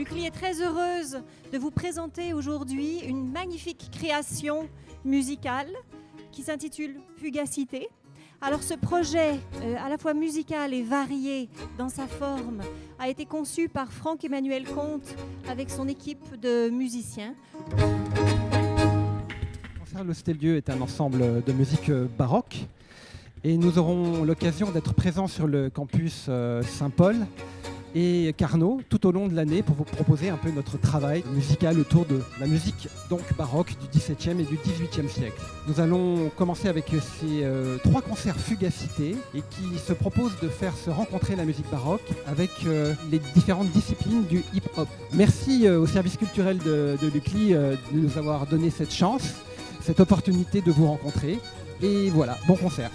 Lucli est très heureuse de vous présenter aujourd'hui une magnifique création musicale qui s'intitule Fugacité. Alors ce projet, euh, à la fois musical et varié dans sa forme, a été conçu par Franck-Emmanuel Comte avec son équipe de musiciens. Le Steldieu est un ensemble de musique euh, baroque et nous aurons l'occasion d'être présents sur le campus euh, Saint-Paul et Carnot tout au long de l'année pour vous proposer un peu notre travail musical autour de la musique donc baroque du XVIIe et du XVIIIe siècle. Nous allons commencer avec ces euh, trois concerts Fugacité et qui se proposent de faire se rencontrer la musique baroque avec euh, les différentes disciplines du hip-hop. Merci euh, au service culturel de, de Lucli de nous avoir donné cette chance, cette opportunité de vous rencontrer. Et voilà, bon concert.